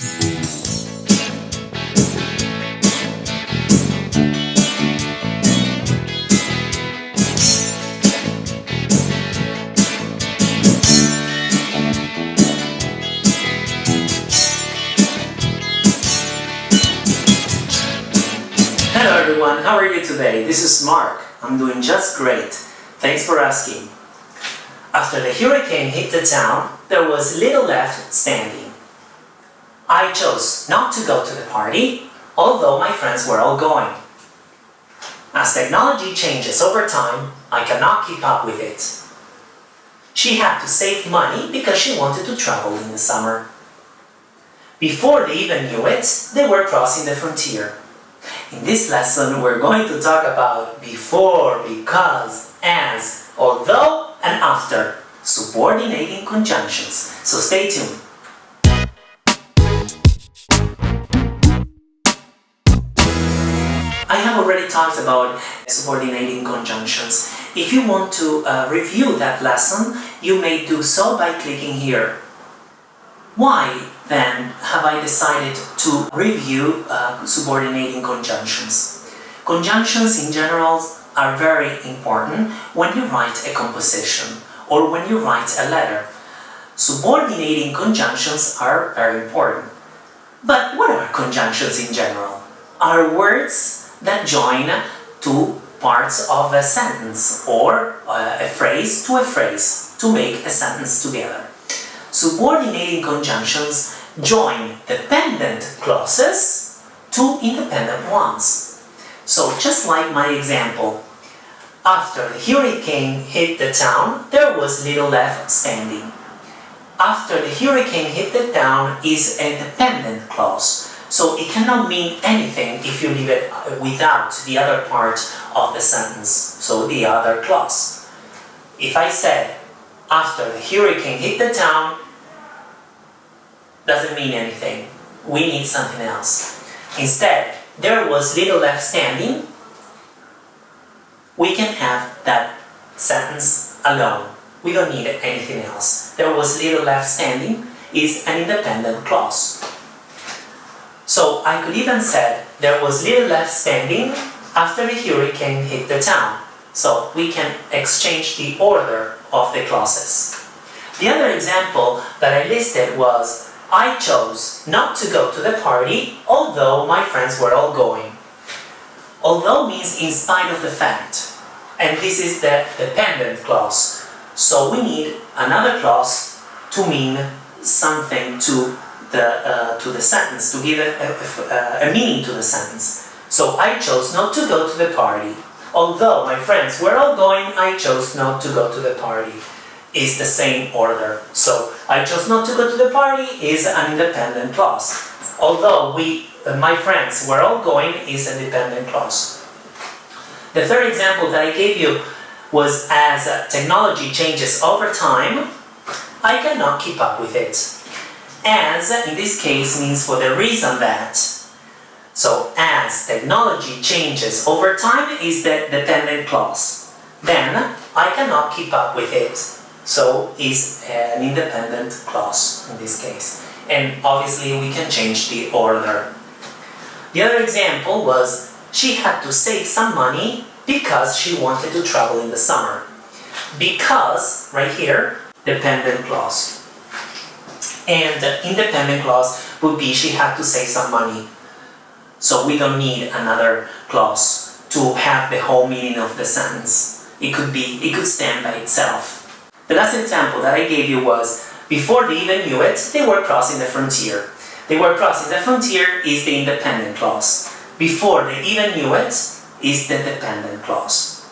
Hello everyone, how are you today? This is Mark. I'm doing just great. Thanks for asking. After the hurricane hit the town, there was little left standing. I chose not to go to the party, although my friends were all going. As technology changes over time, I cannot keep up with it. She had to save money because she wanted to travel in the summer. Before they even knew it, they were crossing the frontier. In this lesson, we're going to talk about before, because, as, although, and after, subordinating conjunctions. So stay tuned. Have already talked about subordinating conjunctions. If you want to uh, review that lesson, you may do so by clicking here. Why then have I decided to review uh, subordinating conjunctions? Conjunctions in general are very important when you write a composition or when you write a letter. Subordinating conjunctions are very important. But what are conjunctions in general? Are words that join two parts of a sentence or uh, a phrase to a phrase to make a sentence together. Subordinating conjunctions join dependent clauses to independent ones. So just like my example, after the hurricane hit the town, there was little left standing. After the hurricane hit the town is a dependent clause, so it cannot mean anything if you leave it uh, without the other part of the sentence, so the other clause. If I said, after the hurricane hit the town, doesn't mean anything. We need something else. Instead, there was little left standing, we can have that sentence alone. We don't need anything else. There was little left standing is an independent clause. So I could even say there was little left standing after the hurricane hit the town. So we can exchange the order of the clauses. The other example that I listed was I chose not to go to the party although my friends were all going. Although means in spite of the fact and this is the dependent clause. So we need another clause to mean something to the, uh, to the sentence, to give a, a, a, meaning to the sentence. So I chose not to go to the party. Although my friends were all going, I chose not to go to the party. Is the same order. So I chose not to go to the party is an independent clause. Although we, uh, my friends were all going is a dependent clause. The third example that I gave you was as technology changes over time, I cannot keep up with it. As, in this case, means for the reason that. So, as technology changes over time is the dependent clause. Then, I cannot keep up with it. So, is an independent clause in this case. And obviously, we can change the order. The other example was she had to save some money because she wanted to travel in the summer. Because, right here, dependent clause. And the independent clause would be she had to save some money. So we don't need another clause to have the whole meaning of the sentence. It could be, it could stand by itself. The last example that I gave you was, before they even knew it, they were crossing the frontier. They were crossing the frontier is the independent clause. Before they even knew it is the dependent clause.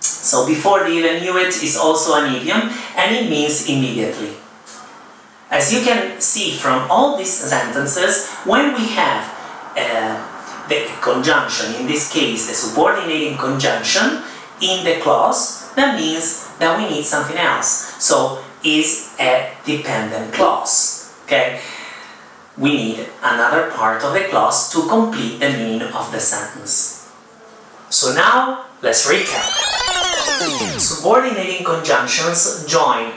So before they even knew it is also an idiom and it means immediately. As you can see from all these sentences, when we have uh, the conjunction, in this case the subordinating conjunction, in the clause, that means that we need something else. So is a dependent clause. Okay? We need another part of the clause to complete the meaning of the sentence. So now, let's recap. Subordinating conjunctions join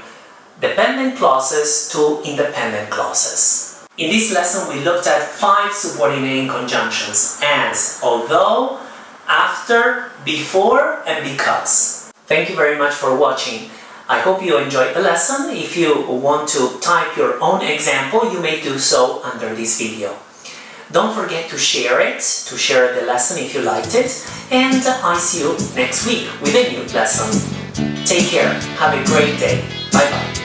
dependent clauses to independent clauses. In this lesson we looked at five subordinating conjunctions as, although, after, before and because. Thank you very much for watching. I hope you enjoyed the lesson. If you want to type your own example, you may do so under this video. Don't forget to share it, to share the lesson if you liked it, and I see you next week with a new lesson. Take care, have a great day, bye bye.